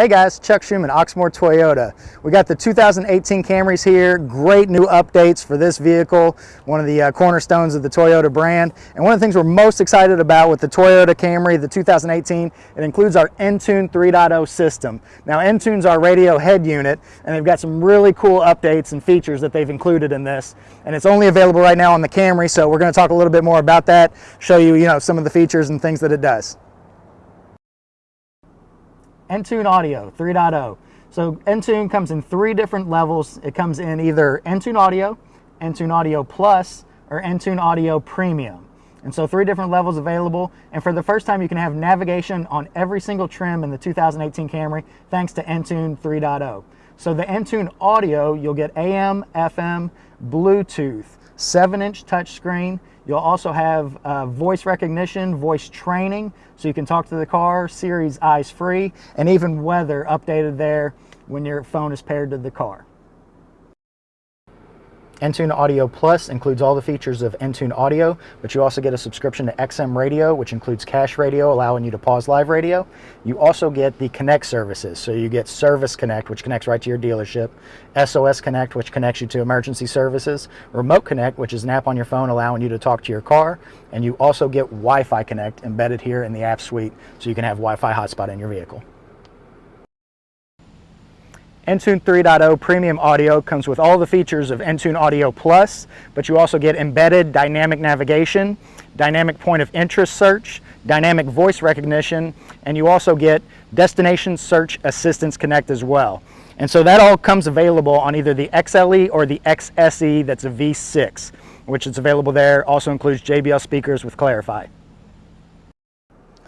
Hey guys, Chuck Schuman, Oxmoor Toyota. We got the 2018 Camrys here, great new updates for this vehicle, one of the uh, cornerstones of the Toyota brand. And one of the things we're most excited about with the Toyota Camry, the 2018, it includes our Entune 3.0 system. Now Entune's our radio head unit, and they've got some really cool updates and features that they've included in this. And it's only available right now on the Camry, so we're gonna talk a little bit more about that, show you, you know, some of the features and things that it does. Entune Audio 3.0. So Entune comes in three different levels. It comes in either Entune Audio, Entune Audio Plus, or Entune Audio Premium. And so three different levels available. And for the first time, you can have navigation on every single trim in the 2018 Camry thanks to Entune 3.0. So the Entune Audio, you'll get AM, FM, Bluetooth, 7-inch touchscreen. You'll also have uh, voice recognition, voice training, so you can talk to the car, Siri's eyes free, and even weather updated there when your phone is paired to the car. Entune Audio Plus includes all the features of Entune Audio, but you also get a subscription to XM Radio, which includes cache radio, allowing you to pause live radio. You also get the Connect services. So you get Service Connect, which connects right to your dealership, SOS Connect, which connects you to emergency services, Remote Connect, which is an app on your phone allowing you to talk to your car, and you also get Wi-Fi Connect embedded here in the app suite, so you can have Wi-Fi hotspot in your vehicle. Entune 3.0 Premium Audio comes with all the features of Entune Audio Plus, but you also get embedded dynamic navigation, dynamic point of interest search, dynamic voice recognition, and you also get Destination Search Assistance Connect as well. And so that all comes available on either the XLE or the XSE that's a V6, which is available there. Also includes JBL speakers with Clari-Fi.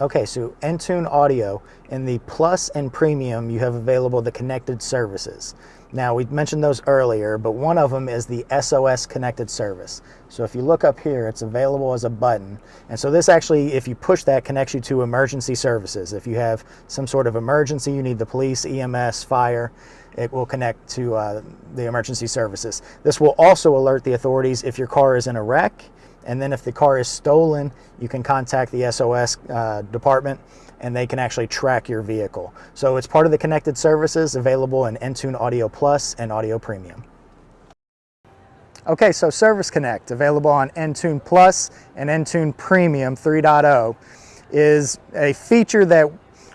Okay, so Entune Audio, in the Plus and Premium, you have available the connected services. Now, we mentioned those earlier, but one of them is the SOS connected service. So if you look up here, it's available as a button. And so this actually, if you push that, connects you to emergency services. If you have some sort of emergency, you need the police, EMS, fire, it will connect to uh, the emergency services. This will also alert the authorities if your car is in a wreck and then if the car is stolen, you can contact the SOS uh, department and they can actually track your vehicle. So it's part of the connected services available in Entune Audio Plus and Audio Premium. Okay, so Service Connect, available on Entune Plus and Entune Premium 3.0, is a feature that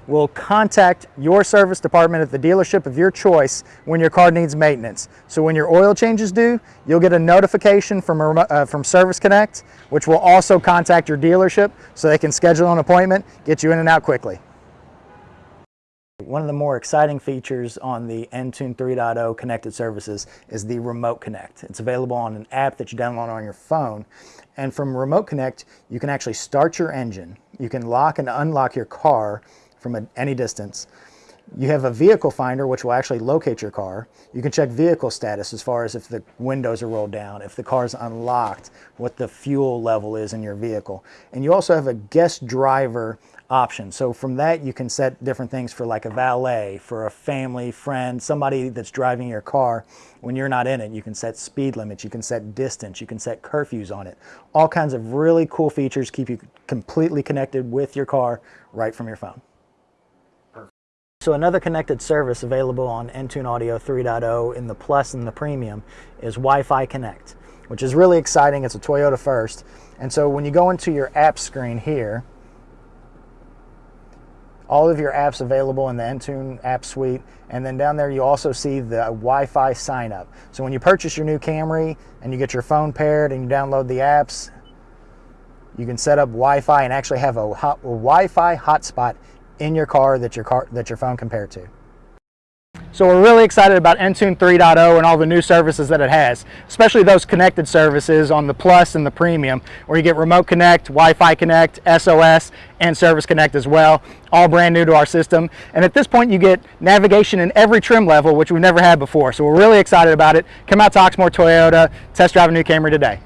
will contact your service department at the dealership of your choice when your car needs maintenance. So when your oil change is due, you'll get a notification from, uh, from Service Connect, which will also contact your dealership so they can schedule an appointment, get you in and out quickly. One of the more exciting features on the Entune 3.0 connected services is the Remote Connect. It's available on an app that you download on your phone. And from Remote Connect, you can actually start your engine. You can lock and unlock your car from a, any distance. You have a vehicle finder which will actually locate your car. You can check vehicle status as far as if the windows are rolled down, if the car is unlocked, what the fuel level is in your vehicle. And you also have a guest driver option. So from that you can set different things for like a valet, for a family, friend, somebody that's driving your car when you're not in it. You can set speed limits, you can set distance, you can set curfews on it. All kinds of really cool features keep you completely connected with your car right from your phone. So another connected service available on Entune Audio 3.0 in the Plus and the Premium is Wi-Fi Connect, which is really exciting. It's a Toyota first. And so when you go into your app screen here, all of your apps available in the Entune app suite. And then down there, you also see the Wi-Fi sign up. So when you purchase your new Camry and you get your phone paired and you download the apps, you can set up Wi-Fi and actually have a, hot, a Wi-Fi hotspot in your car that your car that your phone compared to. So we're really excited about Entune 3.0 and all the new services that it has, especially those connected services on the Plus and the Premium, where you get Remote Connect, Wi-Fi Connect, SOS, and Service Connect as well, all brand new to our system. And at this point, you get navigation in every trim level, which we've never had before. So we're really excited about it. Come out to Oxmoor Toyota, test drive a new Camry today.